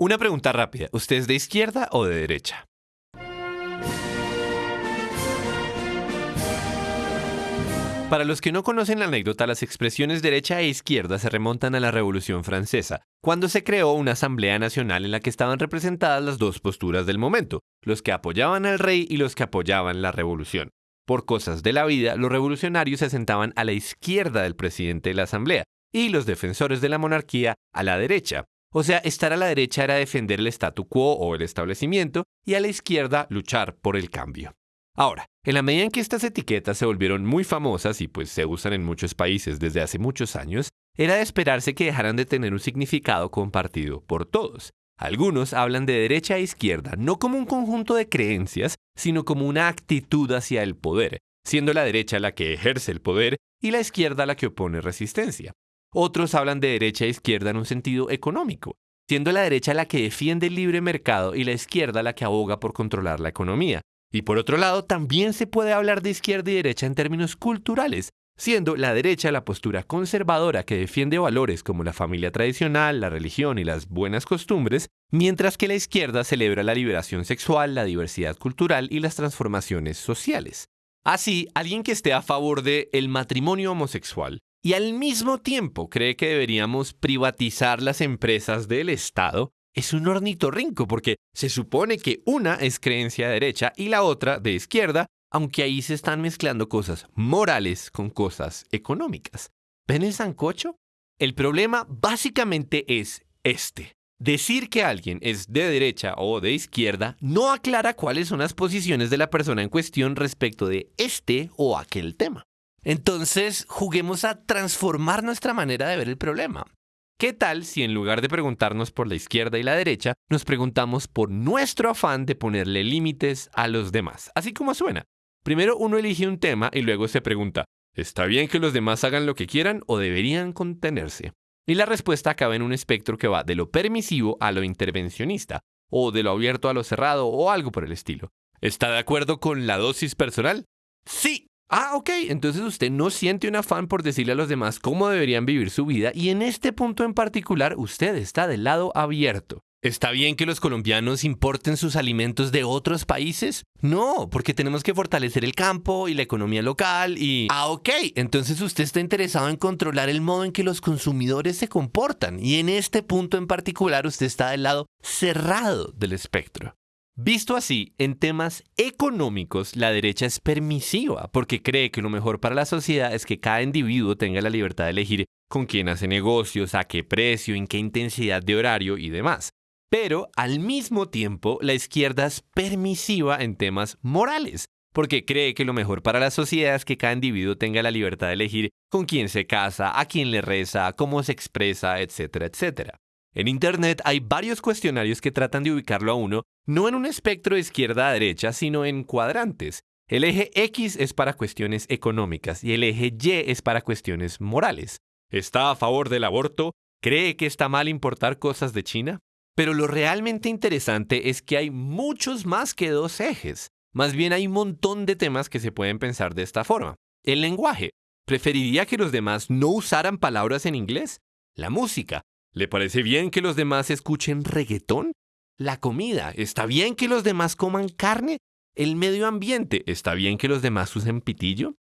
Una pregunta rápida, ¿usted es de izquierda o de derecha? Para los que no conocen la anécdota, las expresiones derecha e izquierda se remontan a la Revolución Francesa, cuando se creó una Asamblea Nacional en la que estaban representadas las dos posturas del momento, los que apoyaban al rey y los que apoyaban la revolución. Por cosas de la vida, los revolucionarios se sentaban a la izquierda del presidente de la Asamblea y los defensores de la monarquía a la derecha. O sea, estar a la derecha era defender el statu quo o el establecimiento y a la izquierda luchar por el cambio. Ahora, en la medida en que estas etiquetas se volvieron muy famosas y pues se usan en muchos países desde hace muchos años, era de esperarse que dejaran de tener un significado compartido por todos. Algunos hablan de derecha e izquierda no como un conjunto de creencias, sino como una actitud hacia el poder, siendo la derecha la que ejerce el poder y la izquierda la que opone resistencia. Otros hablan de derecha e izquierda en un sentido económico, siendo la derecha la que defiende el libre mercado y la izquierda la que aboga por controlar la economía. Y por otro lado, también se puede hablar de izquierda y derecha en términos culturales, siendo la derecha la postura conservadora que defiende valores como la familia tradicional, la religión y las buenas costumbres, mientras que la izquierda celebra la liberación sexual, la diversidad cultural y las transformaciones sociales. Así, alguien que esté a favor de matrimonio homosexual y al mismo tiempo cree que deberíamos privatizar las empresas del Estado, es un ornitorrinco porque se supone que una es creencia derecha y la otra de izquierda, aunque ahí se están mezclando cosas morales con cosas económicas. ¿Ven el sancocho? El problema básicamente es este. Decir que alguien es de derecha o de izquierda no aclara cuáles son las posiciones de la persona en cuestión respecto de este o aquel tema. Entonces, juguemos a transformar nuestra manera de ver el problema. ¿Qué tal si en lugar de preguntarnos por la izquierda y la derecha, nos preguntamos por nuestro afán de ponerle límites a los demás? Así como suena. Primero uno elige un tema y luego se pregunta, ¿está bien que los demás hagan lo que quieran o deberían contenerse? Y la respuesta acaba en un espectro que va de lo permisivo a lo intervencionista, o de lo abierto a lo cerrado, o algo por el estilo. ¿Está de acuerdo con la dosis personal? Sí, Ah, ok, entonces usted no siente un afán por decirle a los demás cómo deberían vivir su vida y en este punto en particular usted está del lado abierto. ¿Está bien que los colombianos importen sus alimentos de otros países? No, porque tenemos que fortalecer el campo y la economía local y... Ah, ok, entonces usted está interesado en controlar el modo en que los consumidores se comportan y en este punto en particular usted está del lado cerrado del espectro. Visto así, en temas económicos, la derecha es permisiva porque cree que lo mejor para la sociedad es que cada individuo tenga la libertad de elegir con quién hace negocios, a qué precio, en qué intensidad de horario y demás. Pero al mismo tiempo, la izquierda es permisiva en temas morales, porque cree que lo mejor para la sociedad es que cada individuo tenga la libertad de elegir con quién se casa, a quién le reza, cómo se expresa, etcétera, etcétera. En Internet hay varios cuestionarios que tratan de ubicarlo a uno no en un espectro de izquierda a derecha, sino en cuadrantes. El eje X es para cuestiones económicas y el eje Y es para cuestiones morales. ¿Está a favor del aborto? ¿Cree que está mal importar cosas de China? Pero lo realmente interesante es que hay muchos más que dos ejes. Más bien hay un montón de temas que se pueden pensar de esta forma. El lenguaje. ¿Preferiría que los demás no usaran palabras en inglés? La música. ¿Le parece bien que los demás escuchen reggaetón? La comida. ¿Está bien que los demás coman carne? ¿El medio ambiente? ¿Está bien que los demás usen pitillo?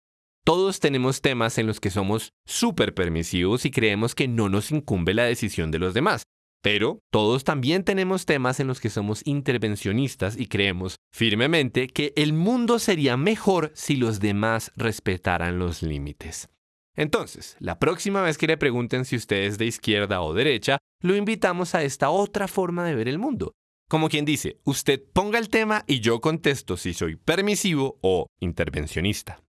Todos tenemos temas en los que somos súper permisivos y creemos que no nos incumbe la decisión de los demás. Pero todos también tenemos temas en los que somos intervencionistas y creemos firmemente que el mundo sería mejor si los demás respetaran los límites. Entonces, la próxima vez que le pregunten si usted es de izquierda o derecha, lo invitamos a esta otra forma de ver el mundo. Como quien dice, usted ponga el tema y yo contesto si soy permisivo o intervencionista.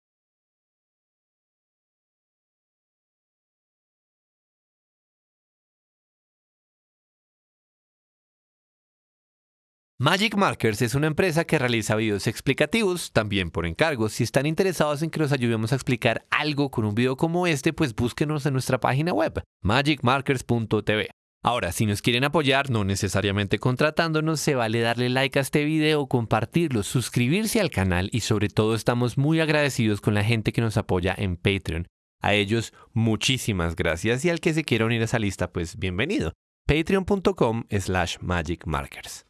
Magic Markers es una empresa que realiza videos explicativos, también por encargos. Si están interesados en que los ayudemos a explicar algo con un video como este, pues búsquenos en nuestra página web, magicmarkers.tv. Ahora, si nos quieren apoyar, no necesariamente contratándonos, se vale darle like a este video, compartirlo, suscribirse al canal y sobre todo estamos muy agradecidos con la gente que nos apoya en Patreon. A ellos muchísimas gracias y al que se quiera unir a esa lista, pues bienvenido. patreon.com slash magicmarkers.